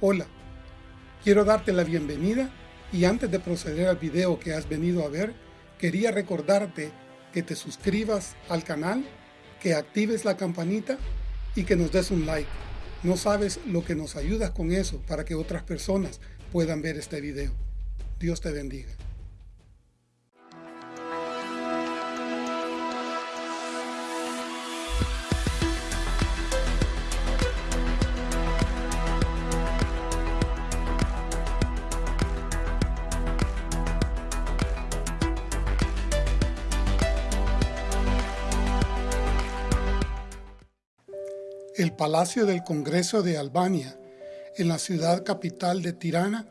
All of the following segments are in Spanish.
Hola, quiero darte la bienvenida y antes de proceder al video que has venido a ver, quería recordarte que te suscribas al canal, que actives la campanita y que nos des un like. No sabes lo que nos ayudas con eso para que otras personas puedan ver este video. Dios te bendiga. El Palacio del Congreso de Albania, en la ciudad capital de Tirana,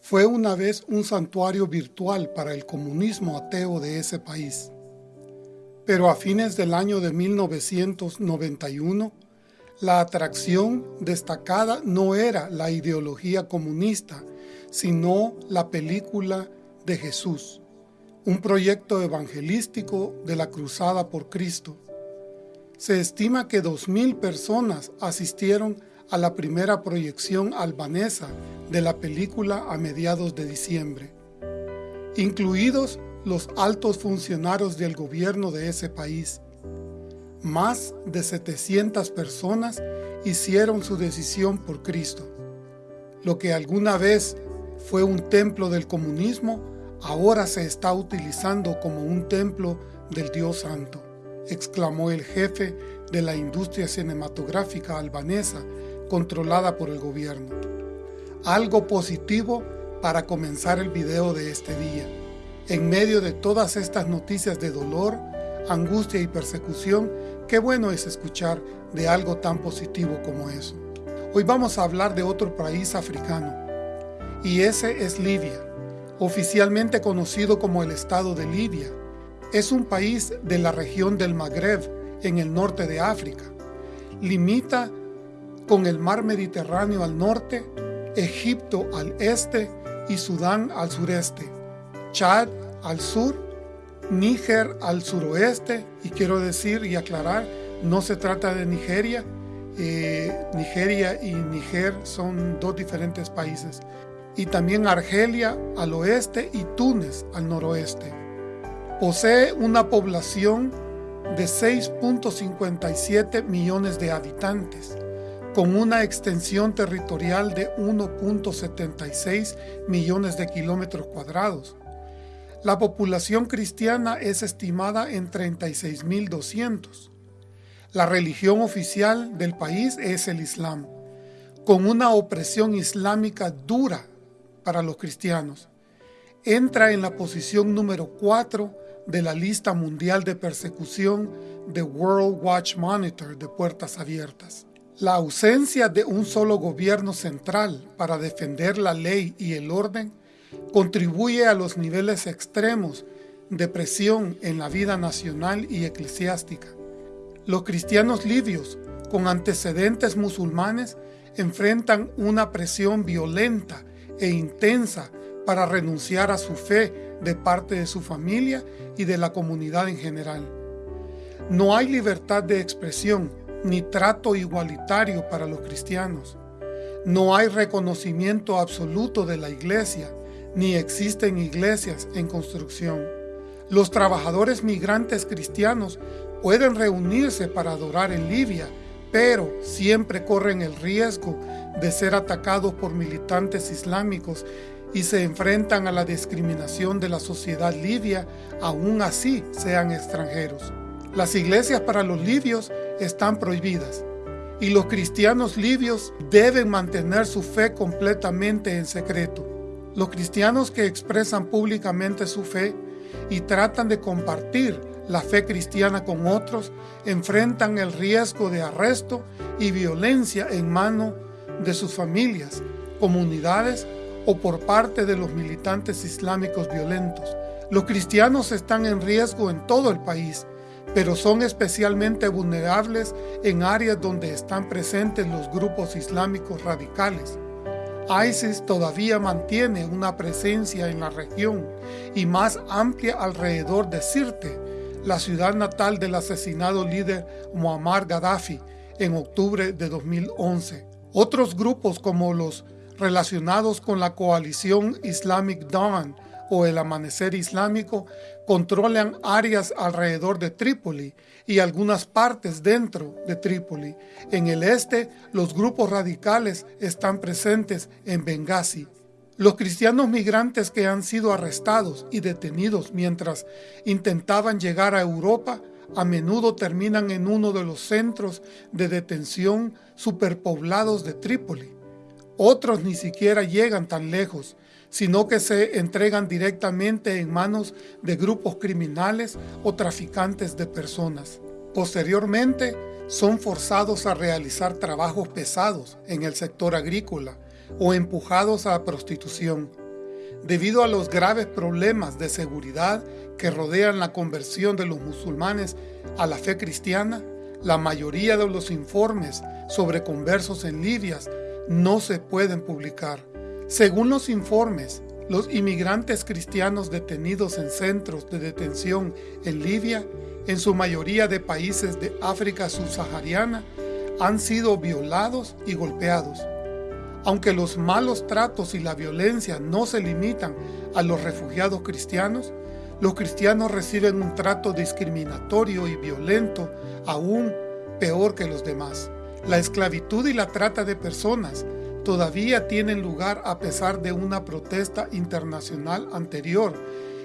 fue una vez un santuario virtual para el comunismo ateo de ese país. Pero a fines del año de 1991, la atracción destacada no era la ideología comunista, sino la película de Jesús, un proyecto evangelístico de la Cruzada por Cristo. Se estima que 2.000 personas asistieron a la primera proyección albanesa de la película a mediados de diciembre, incluidos los altos funcionarios del gobierno de ese país. Más de 700 personas hicieron su decisión por Cristo. Lo que alguna vez fue un templo del comunismo, ahora se está utilizando como un templo del Dios Santo exclamó el jefe de la industria cinematográfica albanesa controlada por el gobierno. Algo positivo para comenzar el video de este día. En medio de todas estas noticias de dolor, angustia y persecución, qué bueno es escuchar de algo tan positivo como eso. Hoy vamos a hablar de otro país africano, y ese es Libia, oficialmente conocido como el Estado de Libia, es un país de la región del Magreb, en el norte de África. Limita con el mar Mediterráneo al norte, Egipto al este y Sudán al sureste, Chad al sur, Níger al suroeste, y quiero decir y aclarar, no se trata de Nigeria, eh, Nigeria y Níger son dos diferentes países, y también Argelia al oeste y Túnez al noroeste. Posee una población de 6.57 millones de habitantes, con una extensión territorial de 1.76 millones de kilómetros cuadrados. La población cristiana es estimada en 36.200. La religión oficial del país es el Islam, con una opresión islámica dura para los cristianos. Entra en la posición número 4 de la lista mundial de persecución de World Watch Monitor de Puertas Abiertas. La ausencia de un solo gobierno central para defender la ley y el orden contribuye a los niveles extremos de presión en la vida nacional y eclesiástica. Los cristianos libios con antecedentes musulmanes enfrentan una presión violenta e intensa para renunciar a su fe de parte de su familia y de la comunidad en general. No hay libertad de expresión ni trato igualitario para los cristianos. No hay reconocimiento absoluto de la iglesia, ni existen iglesias en construcción. Los trabajadores migrantes cristianos pueden reunirse para adorar en Libia, pero siempre corren el riesgo de ser atacados por militantes islámicos y se enfrentan a la discriminación de la sociedad libia, aún así sean extranjeros. Las iglesias para los libios están prohibidas y los cristianos libios deben mantener su fe completamente en secreto. Los cristianos que expresan públicamente su fe y tratan de compartir la fe cristiana con otros enfrentan el riesgo de arresto y violencia en mano de sus familias, comunidades o por parte de los militantes islámicos violentos. Los cristianos están en riesgo en todo el país, pero son especialmente vulnerables en áreas donde están presentes los grupos islámicos radicales. ISIS todavía mantiene una presencia en la región y más amplia alrededor de Sirte, la ciudad natal del asesinado líder Muammar Gaddafi en octubre de 2011. Otros grupos como los relacionados con la coalición Islamic Dawn o el Amanecer Islámico controlan áreas alrededor de Trípoli y algunas partes dentro de Trípoli. En el este, los grupos radicales están presentes en Benghazi. Los cristianos migrantes que han sido arrestados y detenidos mientras intentaban llegar a Europa a menudo terminan en uno de los centros de detención superpoblados de Trípoli. Otros ni siquiera llegan tan lejos, sino que se entregan directamente en manos de grupos criminales o traficantes de personas. Posteriormente, son forzados a realizar trabajos pesados en el sector agrícola o empujados a la prostitución. Debido a los graves problemas de seguridad que rodean la conversión de los musulmanes a la fe cristiana, la mayoría de los informes sobre conversos en Libia no se pueden publicar. Según los informes, los inmigrantes cristianos detenidos en centros de detención en Libia, en su mayoría de países de África subsahariana, han sido violados y golpeados. Aunque los malos tratos y la violencia no se limitan a los refugiados cristianos, los cristianos reciben un trato discriminatorio y violento aún peor que los demás. La esclavitud y la trata de personas todavía tienen lugar a pesar de una protesta internacional anterior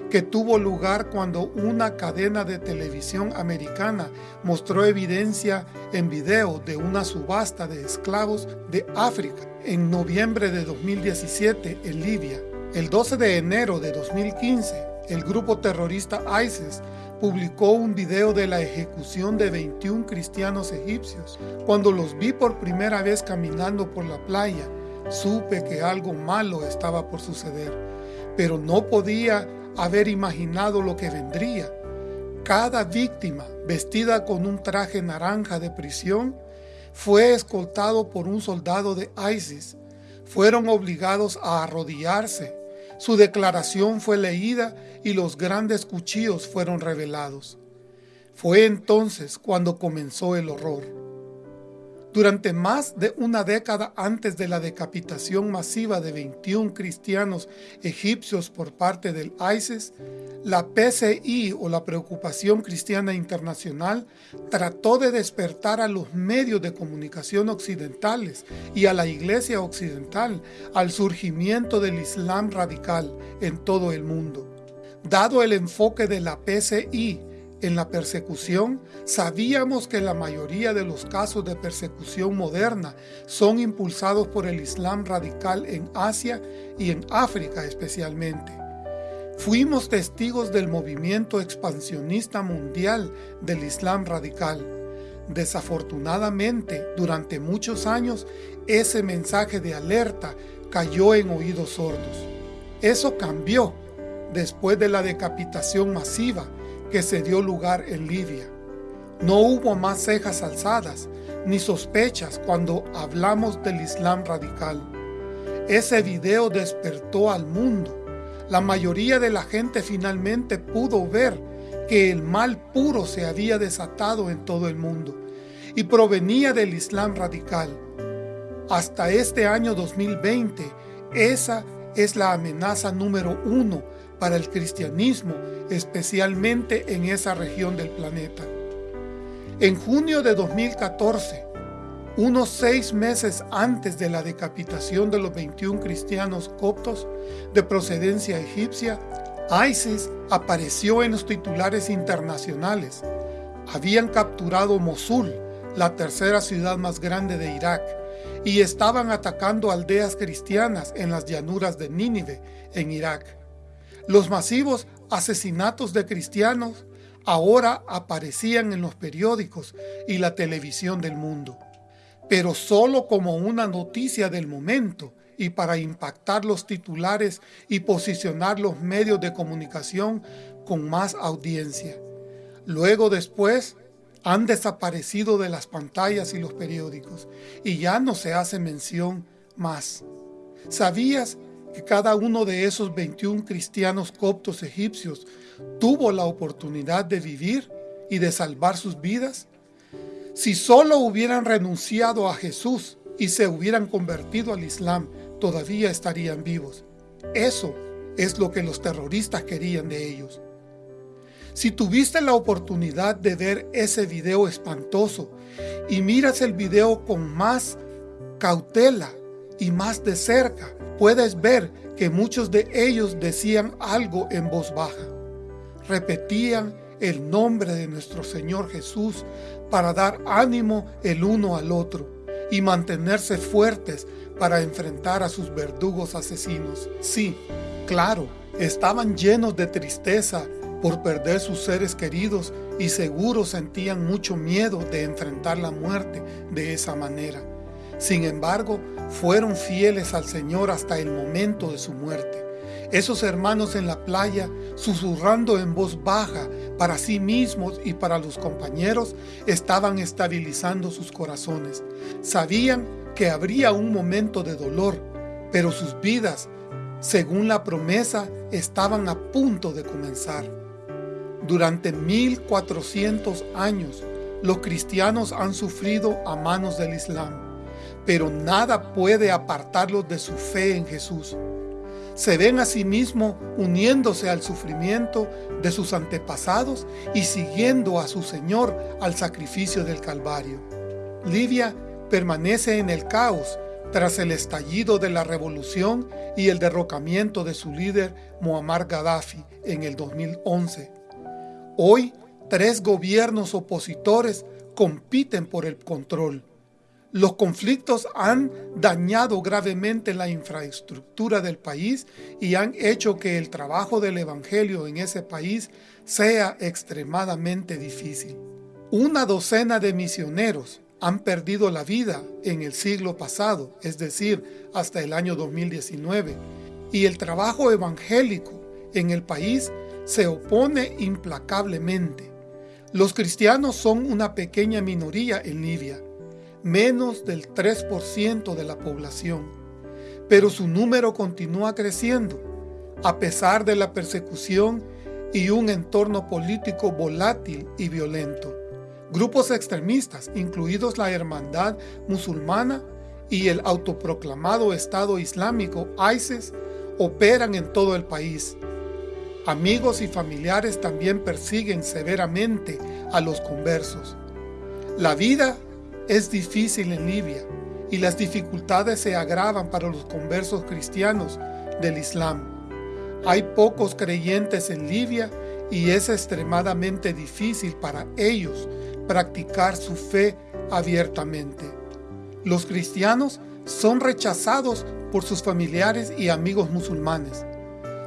que tuvo lugar cuando una cadena de televisión americana mostró evidencia en video de una subasta de esclavos de África en noviembre de 2017 en Libia. El 12 de enero de 2015, el grupo terrorista ISIS publicó un video de la ejecución de 21 cristianos egipcios. Cuando los vi por primera vez caminando por la playa, supe que algo malo estaba por suceder, pero no podía haber imaginado lo que vendría. Cada víctima, vestida con un traje naranja de prisión, fue escoltado por un soldado de ISIS. Fueron obligados a arrodillarse. Su declaración fue leída y los grandes cuchillos fueron revelados. Fue entonces cuando comenzó el horror. Durante más de una década antes de la decapitación masiva de 21 cristianos egipcios por parte del ISIS, la PCI o la Preocupación Cristiana Internacional trató de despertar a los medios de comunicación occidentales y a la Iglesia Occidental al surgimiento del Islam radical en todo el mundo. Dado el enfoque de la PCI en la persecución, sabíamos que la mayoría de los casos de persecución moderna son impulsados por el Islam radical en Asia y en África especialmente. Fuimos testigos del movimiento expansionista mundial del Islam radical. Desafortunadamente, durante muchos años, ese mensaje de alerta cayó en oídos sordos. Eso cambió después de la decapitación masiva que se dio lugar en Libia. No hubo más cejas alzadas ni sospechas cuando hablamos del Islam radical. Ese video despertó al mundo. La mayoría de la gente finalmente pudo ver que el mal puro se había desatado en todo el mundo y provenía del Islam radical. Hasta este año 2020, esa es la amenaza número uno para el cristianismo, especialmente en esa región del planeta. En junio de 2014, unos seis meses antes de la decapitación de los 21 cristianos coptos de procedencia egipcia, ISIS apareció en los titulares internacionales. Habían capturado Mosul, la tercera ciudad más grande de Irak, y estaban atacando aldeas cristianas en las llanuras de Nínive, en Irak. Los masivos asesinatos de cristianos ahora aparecían en los periódicos y la televisión del mundo, pero solo como una noticia del momento y para impactar los titulares y posicionar los medios de comunicación con más audiencia. Luego después han desaparecido de las pantallas y los periódicos y ya no se hace mención más. ¿Sabías que cada uno de esos 21 cristianos coptos egipcios tuvo la oportunidad de vivir y de salvar sus vidas? Si solo hubieran renunciado a Jesús y se hubieran convertido al Islam todavía estarían vivos. Eso es lo que los terroristas querían de ellos. Si tuviste la oportunidad de ver ese video espantoso y miras el video con más cautela y más de cerca, puedes ver que muchos de ellos decían algo en voz baja. Repetían el nombre de nuestro Señor Jesús para dar ánimo el uno al otro y mantenerse fuertes para enfrentar a sus verdugos asesinos. Sí, claro, estaban llenos de tristeza por perder sus seres queridos y seguro sentían mucho miedo de enfrentar la muerte de esa manera. Sin embargo, fueron fieles al Señor hasta el momento de su muerte. Esos hermanos en la playa, susurrando en voz baja para sí mismos y para los compañeros, estaban estabilizando sus corazones. Sabían que habría un momento de dolor, pero sus vidas, según la promesa, estaban a punto de comenzar. Durante 1400 años, los cristianos han sufrido a manos del Islam pero nada puede apartarlos de su fe en Jesús. Se ven a sí mismos uniéndose al sufrimiento de sus antepasados y siguiendo a su Señor al sacrificio del Calvario. Libia permanece en el caos tras el estallido de la revolución y el derrocamiento de su líder Muammar Gaddafi en el 2011. Hoy, tres gobiernos opositores compiten por el control. Los conflictos han dañado gravemente la infraestructura del país y han hecho que el trabajo del Evangelio en ese país sea extremadamente difícil. Una docena de misioneros han perdido la vida en el siglo pasado, es decir, hasta el año 2019, y el trabajo evangélico en el país se opone implacablemente. Los cristianos son una pequeña minoría en Libia, menos del 3% de la población, pero su número continúa creciendo, a pesar de la persecución y un entorno político volátil y violento. Grupos extremistas, incluidos la Hermandad Musulmana y el autoproclamado Estado Islámico ISIS, operan en todo el país. Amigos y familiares también persiguen severamente a los conversos. La vida es difícil en Libia y las dificultades se agravan para los conversos cristianos del Islam. Hay pocos creyentes en Libia y es extremadamente difícil para ellos practicar su fe abiertamente. Los cristianos son rechazados por sus familiares y amigos musulmanes.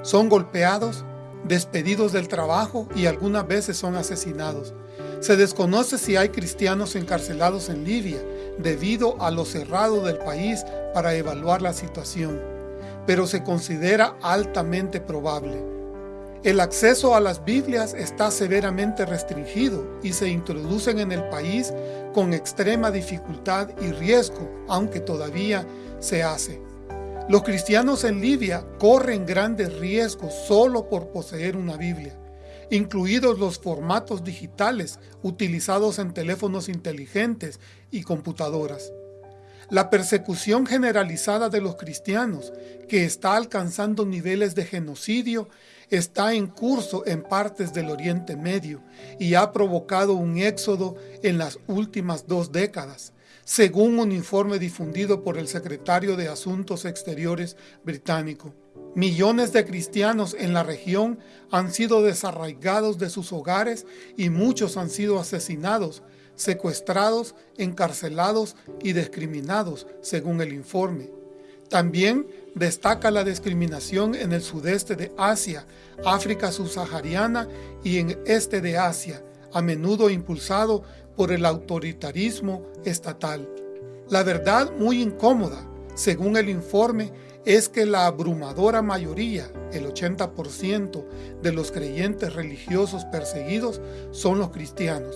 Son golpeados, despedidos del trabajo y algunas veces son asesinados. Se desconoce si hay cristianos encarcelados en Libia debido a lo cerrado del país para evaluar la situación, pero se considera altamente probable. El acceso a las Biblias está severamente restringido y se introducen en el país con extrema dificultad y riesgo, aunque todavía se hace. Los cristianos en Libia corren grandes riesgos solo por poseer una Biblia incluidos los formatos digitales utilizados en teléfonos inteligentes y computadoras. La persecución generalizada de los cristianos, que está alcanzando niveles de genocidio, está en curso en partes del Oriente Medio y ha provocado un éxodo en las últimas dos décadas, según un informe difundido por el secretario de Asuntos Exteriores británico. Millones de cristianos en la región han sido desarraigados de sus hogares y muchos han sido asesinados, secuestrados, encarcelados y discriminados, según el informe. También destaca la discriminación en el sudeste de Asia, África subsahariana y en este de Asia, a menudo impulsado por el autoritarismo estatal. La verdad muy incómoda, según el informe, es que la abrumadora mayoría, el 80% de los creyentes religiosos perseguidos son los cristianos.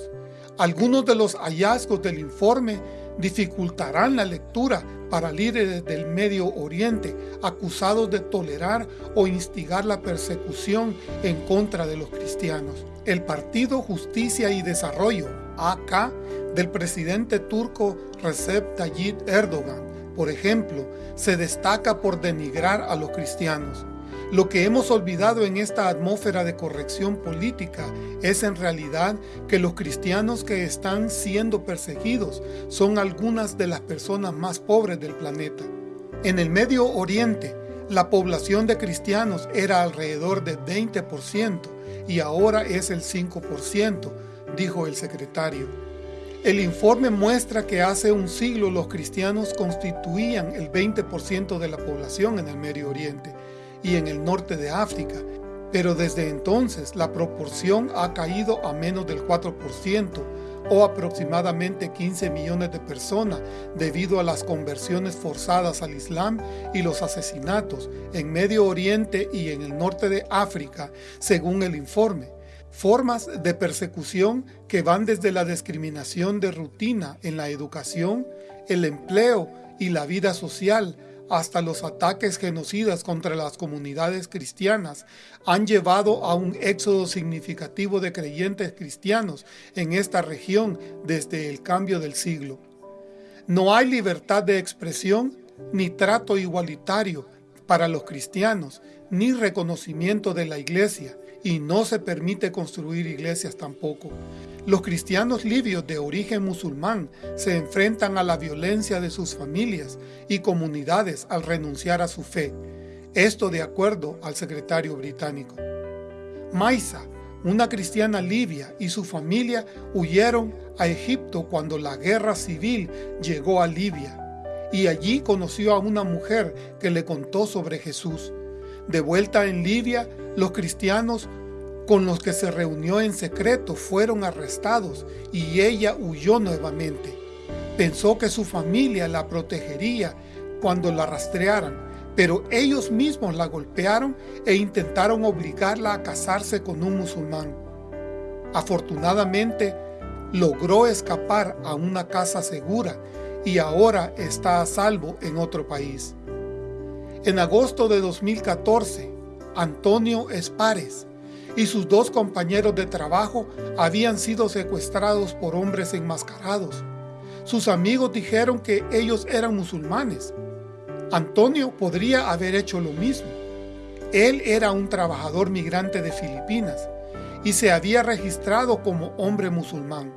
Algunos de los hallazgos del informe dificultarán la lectura para líderes del Medio Oriente acusados de tolerar o instigar la persecución en contra de los cristianos. El Partido Justicia y Desarrollo, AK, del presidente turco Recep Tayyip Erdogan, por ejemplo, se destaca por denigrar a los cristianos. Lo que hemos olvidado en esta atmósfera de corrección política es en realidad que los cristianos que están siendo perseguidos son algunas de las personas más pobres del planeta. En el Medio Oriente, la población de cristianos era alrededor de 20% y ahora es el 5%, dijo el secretario. El informe muestra que hace un siglo los cristianos constituían el 20% de la población en el Medio Oriente y en el norte de África, pero desde entonces la proporción ha caído a menos del 4% o aproximadamente 15 millones de personas debido a las conversiones forzadas al Islam y los asesinatos en Medio Oriente y en el norte de África, según el informe. Formas de persecución que van desde la discriminación de rutina en la educación, el empleo y la vida social hasta los ataques genocidas contra las comunidades cristianas han llevado a un éxodo significativo de creyentes cristianos en esta región desde el cambio del siglo. No hay libertad de expresión ni trato igualitario para los cristianos, ni reconocimiento de la iglesia, y no se permite construir iglesias tampoco. Los cristianos libios de origen musulmán se enfrentan a la violencia de sus familias y comunidades al renunciar a su fe, esto de acuerdo al secretario británico. Maisa, una cristiana libia y su familia huyeron a Egipto cuando la guerra civil llegó a Libia, y allí conoció a una mujer que le contó sobre Jesús. De vuelta en Libia, los cristianos con los que se reunió en secreto fueron arrestados y ella huyó nuevamente. Pensó que su familia la protegería cuando la rastrearan, pero ellos mismos la golpearon e intentaron obligarla a casarse con un musulmán. Afortunadamente, logró escapar a una casa segura y ahora está a salvo en otro país. En agosto de 2014, Antonio Espares y sus dos compañeros de trabajo habían sido secuestrados por hombres enmascarados. Sus amigos dijeron que ellos eran musulmanes. Antonio podría haber hecho lo mismo. Él era un trabajador migrante de Filipinas y se había registrado como hombre musulmán,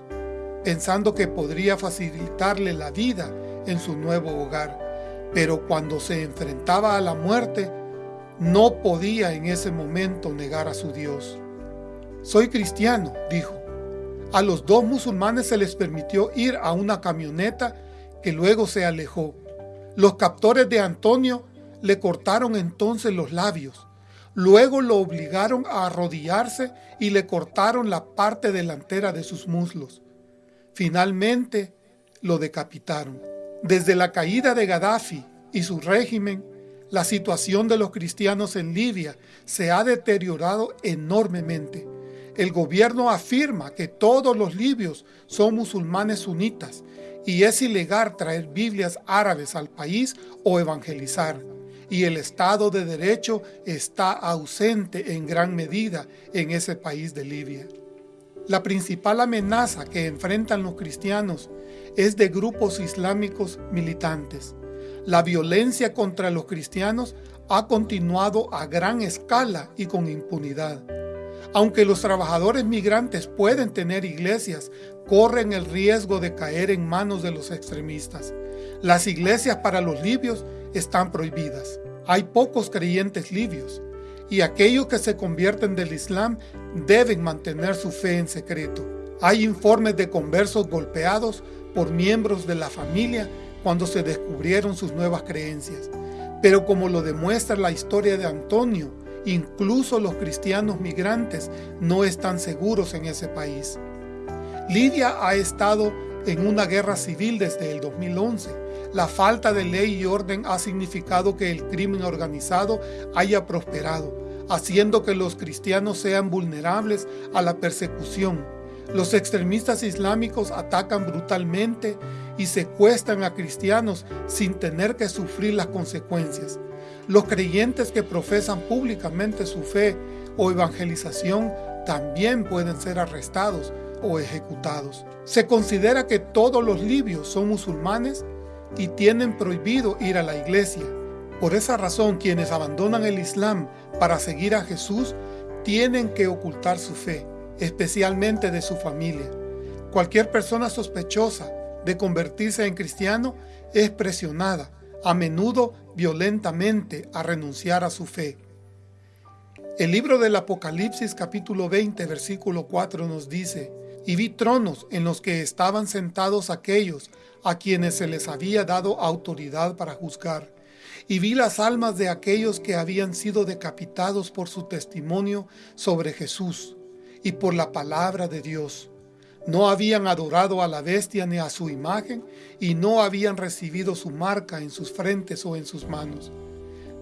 pensando que podría facilitarle la vida en su nuevo hogar. Pero cuando se enfrentaba a la muerte, no podía en ese momento negar a su Dios. Soy cristiano, dijo. A los dos musulmanes se les permitió ir a una camioneta que luego se alejó. Los captores de Antonio le cortaron entonces los labios. Luego lo obligaron a arrodillarse y le cortaron la parte delantera de sus muslos. Finalmente lo decapitaron. Desde la caída de Gaddafi y su régimen, la situación de los cristianos en Libia se ha deteriorado enormemente. El gobierno afirma que todos los libios son musulmanes sunitas y es ilegal traer Biblias árabes al país o evangelizar. Y el Estado de Derecho está ausente en gran medida en ese país de Libia. La principal amenaza que enfrentan los cristianos es de grupos islámicos militantes la violencia contra los cristianos ha continuado a gran escala y con impunidad. Aunque los trabajadores migrantes pueden tener iglesias, corren el riesgo de caer en manos de los extremistas. Las iglesias para los libios están prohibidas. Hay pocos creyentes libios y aquellos que se convierten del Islam deben mantener su fe en secreto. Hay informes de conversos golpeados por miembros de la familia cuando se descubrieron sus nuevas creencias. Pero como lo demuestra la historia de Antonio, incluso los cristianos migrantes no están seguros en ese país. Lidia ha estado en una guerra civil desde el 2011. La falta de ley y orden ha significado que el crimen organizado haya prosperado, haciendo que los cristianos sean vulnerables a la persecución. Los extremistas islámicos atacan brutalmente y secuestran a cristianos sin tener que sufrir las consecuencias. Los creyentes que profesan públicamente su fe o evangelización también pueden ser arrestados o ejecutados. Se considera que todos los libios son musulmanes y tienen prohibido ir a la iglesia. Por esa razón, quienes abandonan el Islam para seguir a Jesús tienen que ocultar su fe, especialmente de su familia. Cualquier persona sospechosa de convertirse en cristiano es presionada, a menudo violentamente, a renunciar a su fe. El libro del Apocalipsis capítulo 20 versículo 4 nos dice, y vi tronos en los que estaban sentados aquellos a quienes se les había dado autoridad para juzgar, y vi las almas de aquellos que habían sido decapitados por su testimonio sobre Jesús y por la palabra de Dios. No habían adorado a la bestia ni a su imagen, y no habían recibido su marca en sus frentes o en sus manos.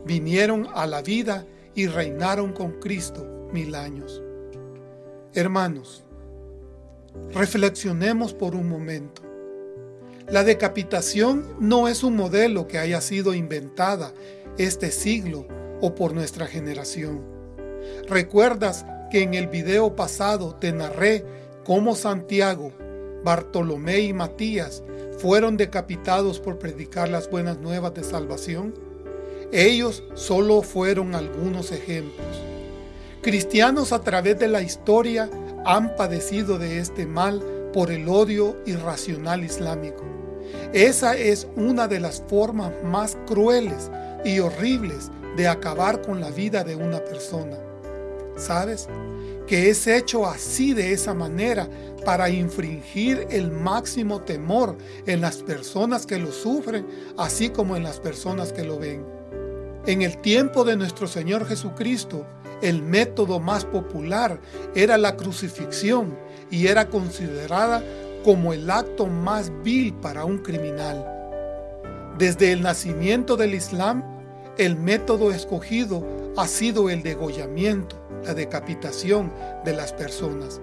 Vinieron a la vida y reinaron con Cristo mil años. Hermanos, reflexionemos por un momento. La decapitación no es un modelo que haya sido inventada este siglo o por nuestra generación. ¿Recuerdas que en el video pasado te narré cómo Santiago, Bartolomé y Matías fueron decapitados por predicar las buenas nuevas de salvación? Ellos solo fueron algunos ejemplos. Cristianos a través de la historia han padecido de este mal por el odio irracional islámico. Esa es una de las formas más crueles y horribles de acabar con la vida de una persona. ¿Sabes? Que es hecho así de esa manera para infringir el máximo temor en las personas que lo sufren, así como en las personas que lo ven. En el tiempo de nuestro Señor Jesucristo, el método más popular era la crucifixión y era considerada como el acto más vil para un criminal. Desde el nacimiento del Islam, el método escogido ha sido el degollamiento, la decapitación de las personas.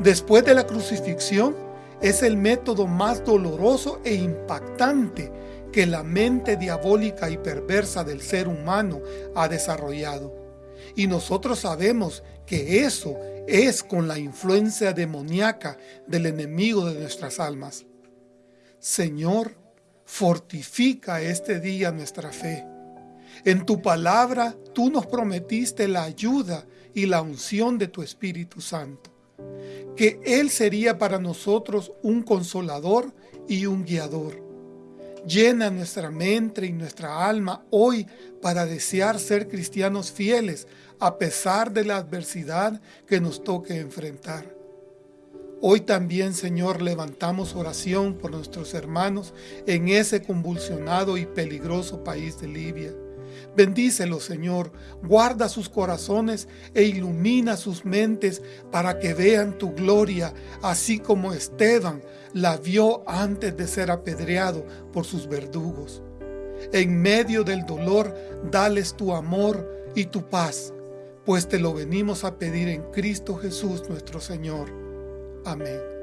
Después de la crucifixión, es el método más doloroso e impactante que la mente diabólica y perversa del ser humano ha desarrollado. Y nosotros sabemos que eso es con la influencia demoníaca del enemigo de nuestras almas. Señor, fortifica este día nuestra fe. En tu palabra tú nos prometiste la ayuda y la unción de tu Espíritu Santo, que Él sería para nosotros un consolador y un guiador. Llena nuestra mente y nuestra alma hoy para desear ser cristianos fieles a pesar de la adversidad que nos toque enfrentar. Hoy también, Señor, levantamos oración por nuestros hermanos en ese convulsionado y peligroso país de Libia. Bendícelos, Señor, guarda sus corazones e ilumina sus mentes para que vean tu gloria, así como Esteban la vio antes de ser apedreado por sus verdugos. En medio del dolor, dales tu amor y tu paz, pues te lo venimos a pedir en Cristo Jesús nuestro Señor. Amén.